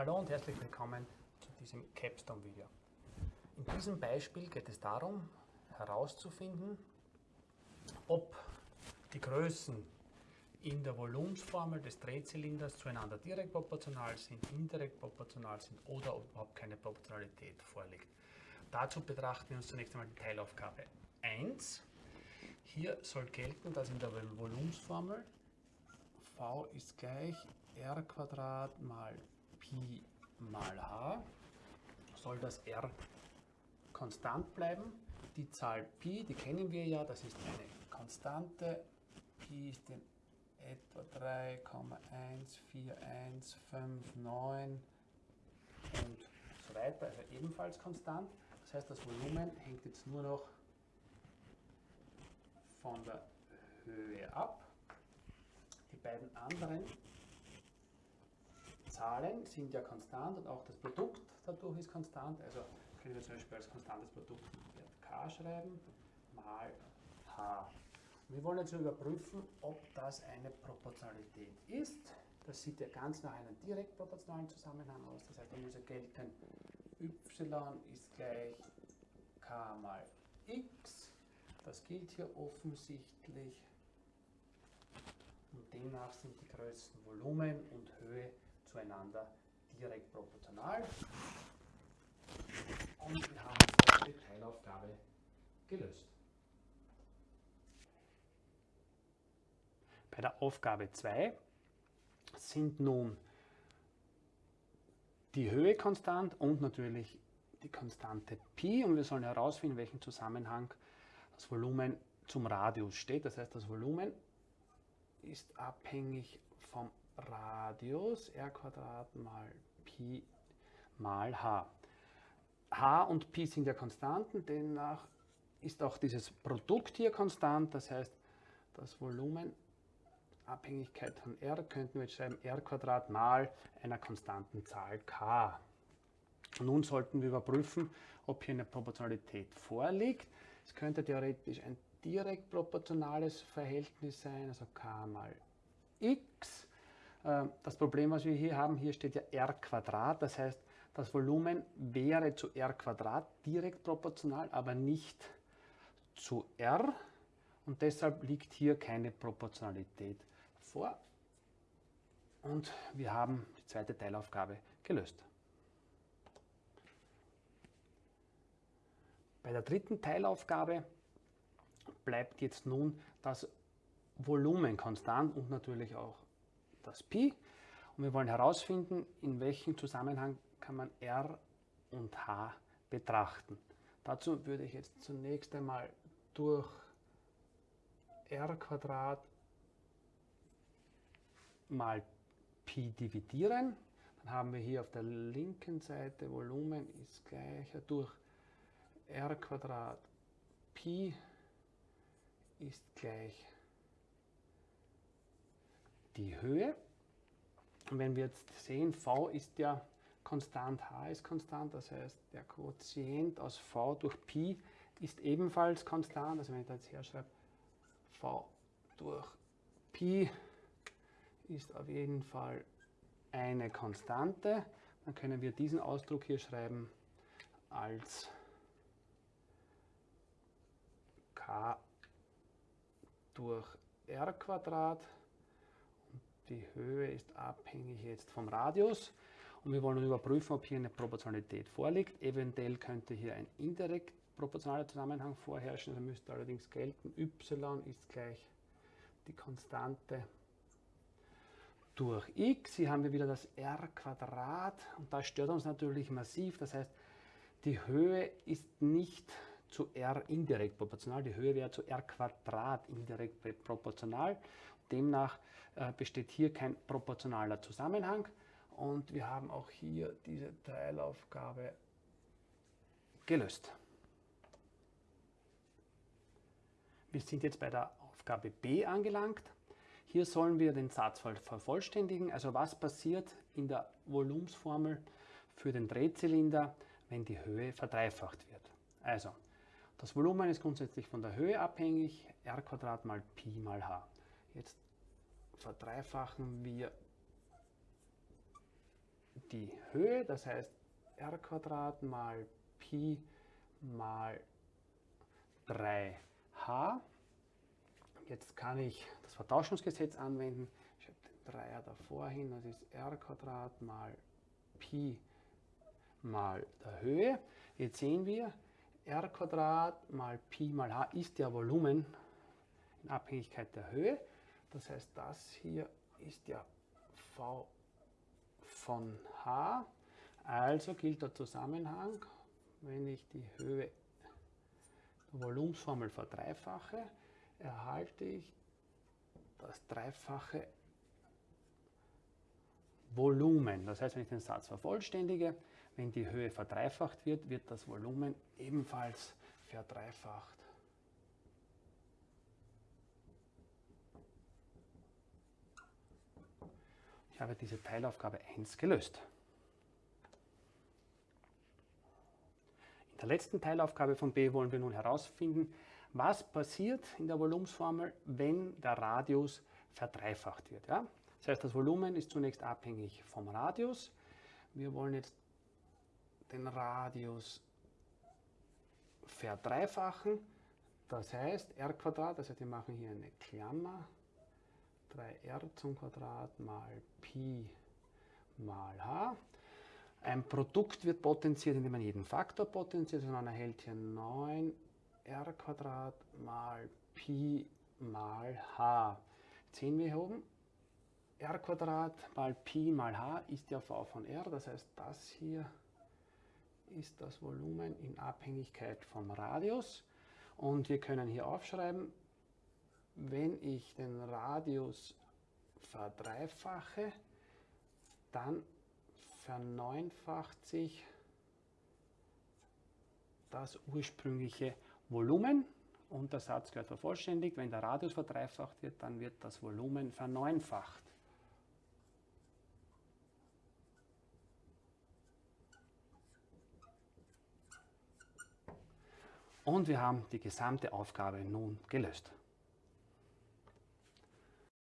Hallo und herzlich willkommen zu diesem Capstone-Video. In diesem Beispiel geht es darum, herauszufinden, ob die Größen in der Volumensformel des Drehzylinders zueinander direkt proportional sind, indirekt proportional sind oder ob überhaupt keine Proportionalität vorliegt. Dazu betrachten wir uns zunächst einmal die Teilaufgabe 1. Hier soll gelten, dass in der Volumensformel v ist gleich r mal Pi mal h. Soll das r konstant bleiben. Die Zahl Pi, die kennen wir ja, das ist eine Konstante. Pi ist in etwa 3,14159 und so weiter, also ebenfalls konstant. Das heißt, das Volumen hängt jetzt nur noch von der Höhe ab. Die beiden anderen Zahlen sind ja konstant und auch das Produkt dadurch ist konstant. Also können wir zum Beispiel als konstantes Produkt k schreiben mal h. Wir wollen jetzt überprüfen, ob das eine Proportionalität ist. Das sieht ja ganz nach einem direkt proportionalen Zusammenhang aus. Das heißt, muss ja gelten, y ist gleich k mal x. Das gilt hier offensichtlich. Und demnach sind die Größen Volumen und Höhe zueinander direkt proportional. Und wir haben die Teilaufgabe gelöst. Bei der Aufgabe 2 sind nun die Höhe konstant und natürlich die Konstante Pi und wir sollen herausfinden, in welchem Zusammenhang das Volumen zum Radius steht. Das heißt, das Volumen ist abhängig vom Radius r mal Pi mal h. h und Pi sind ja Konstanten, demnach ist auch dieses Produkt hier konstant, das heißt, das Volumen Abhängigkeit von r könnten wir jetzt schreiben r mal einer konstanten Zahl k. Nun sollten wir überprüfen, ob hier eine Proportionalität vorliegt. Es könnte theoretisch ein direkt proportionales Verhältnis sein, also k mal x. Ähm, das Problem, was wir hier haben, hier steht ja r Quadrat, das heißt, das Volumen wäre zu r Quadrat direkt proportional, aber nicht zu r und deshalb liegt hier keine Proportionalität vor. Und wir haben die zweite Teilaufgabe gelöst. Bei der dritten Teilaufgabe bleibt jetzt nun das Volumen konstant und natürlich auch das Pi. Und wir wollen herausfinden, in welchem Zusammenhang kann man R und H betrachten. Dazu würde ich jetzt zunächst einmal durch r mal Pi dividieren. Dann haben wir hier auf der linken Seite Volumen ist gleich durch r Pi ist gleich die Höhe. Und wenn wir jetzt sehen, v ist ja konstant, h ist konstant, das heißt der Quotient aus v durch Pi ist ebenfalls konstant. Also wenn ich da jetzt herschreibe, v durch Pi ist auf jeden Fall eine Konstante, dann können wir diesen Ausdruck hier schreiben als k durch r Quadrat die Höhe ist abhängig jetzt vom Radius und wir wollen überprüfen, ob hier eine Proportionalität vorliegt. Eventuell könnte hier ein indirekt proportionaler Zusammenhang vorherrschen, da müsste allerdings gelten, y ist gleich die Konstante durch x. Hier haben wir wieder das r Quadrat und das stört uns natürlich massiv. Das heißt, die Höhe ist nicht zu r indirekt proportional. Die Höhe wäre zu r Quadrat indirekt proportional. Demnach äh, besteht hier kein proportionaler Zusammenhang und wir haben auch hier diese Teilaufgabe gelöst. Wir sind jetzt bei der Aufgabe B angelangt. Hier sollen wir den Satz vervollständigen. Also was passiert in der Volumensformel für den Drehzylinder, wenn die Höhe verdreifacht wird. Also, das Volumen ist grundsätzlich von der Höhe abhängig, r mal Pi mal h. Jetzt verdreifachen wir die Höhe, das heißt r Quadrat mal Pi mal 3h. Jetzt kann ich das Vertauschungsgesetz anwenden. Ich habe den Dreier davor hin, das ist r Quadrat mal Pi mal der Höhe. Jetzt sehen wir, r Quadrat mal Pi mal h ist ja Volumen in Abhängigkeit der Höhe. Das heißt, das hier ist ja v von h. Also gilt der Zusammenhang, wenn ich die Höhe der Volumensformel verdreifache, erhalte ich das dreifache Volumen. Das heißt, wenn ich den Satz vervollständige, wenn die Höhe verdreifacht wird, wird das Volumen ebenfalls verdreifacht. Ich habe diese Teilaufgabe 1 gelöst. In der letzten Teilaufgabe von B wollen wir nun herausfinden, was passiert in der Volumensformel, wenn der Radius verdreifacht wird. Ja? Das heißt, das Volumen ist zunächst abhängig vom Radius. Wir wollen jetzt den Radius verdreifachen. Das heißt, r Quadrat, heißt, wir machen hier eine Klammer, 3r zum Quadrat mal Pi mal h. Ein Produkt wird potenziert, indem man jeden Faktor potenziert, sondern erhält hier 9 r Quadrat mal Pi mal h. Jetzt sehen wir hier oben, r Quadrat mal Pi mal h ist ja v von r, das heißt, das hier ist das Volumen in Abhängigkeit vom Radius. Und wir können hier aufschreiben, wenn ich den Radius verdreifache, dann verneunfacht sich das ursprüngliche Volumen und der Satz gehört vervollständigt. Wenn der Radius verdreifacht wird, dann wird das Volumen verneunfacht. Und wir haben die gesamte Aufgabe nun gelöst.